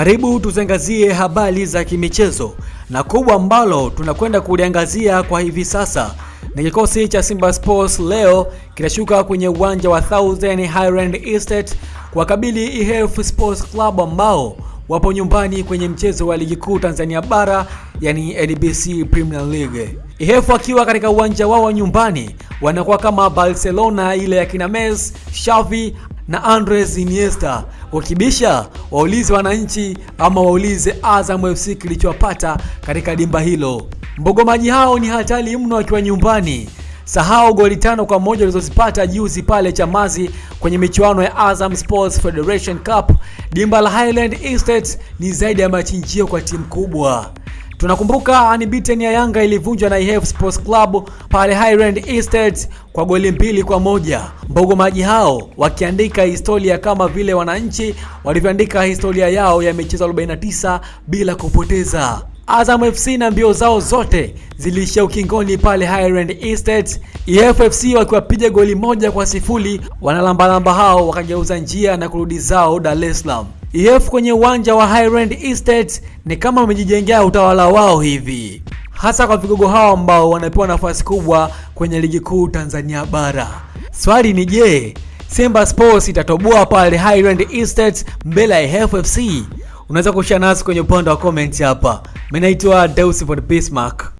Karibu tuziangazie habari za kimichezo na kubwa ambalo tunakwenda kuliangazia kwa hivi sasa ni kikosi cha Simba Sports leo kinashuka kwenye uwanja wa Thousand Highland Estate kuwakabili IHF Sports Club ambao wapo nyumbani kwenye mchezo wa ligi kuu Tanzania bara yani NBC Premier League. IHF akiwa katika uwanja wao wa nyumbani wanakuwa kama Barcelona ile ya kina Messi, Xavi na Andres Iniesta. Wakibisha waulize wananchi ama waulize Azam FC kilichowapata katika dimba hilo. Mbogomaji hao ni hatari mno wakiwa nyumbani. Sahau goli tano kwa moja walizozipata juzi pale Chamazi kwenye michuano ya Azam Sports Federation Cup. Dimba la Highland Estate ni zaidi ya machinjio kwa timu kubwa. Tunakumbuka unbeaten ya Yanga ilivunjwa na IHF Sports Club pale Highland Estate kwa goli mbili kwa moja. Mbogomaji hao wakiandika historia kama vile wananchi walivyoandika historia yao ya michezo 49 bila kupoteza. Azam FC na mbio zao zote ziliishia ukingoni pale Highland Estate. EFFC wakiwapiga goli moja kwa sifuri, wanalambalamba hao wakageuza njia na kurudi zao Dar es Salaam. EF kwenye uwanja wa Highland Estates ni kama wamejijengea utawala wao hivi, hasa kwa vigogo hao ambao wanapewa nafasi kubwa kwenye ligi kuu Tanzania bara. Swali ni je, Simba Sports itatoboa pale Highland Estates mbele ya FFC? Unaweza kushare nasi kwenye upande wa comment hapa. Mimi naitwa Deus Bismarck.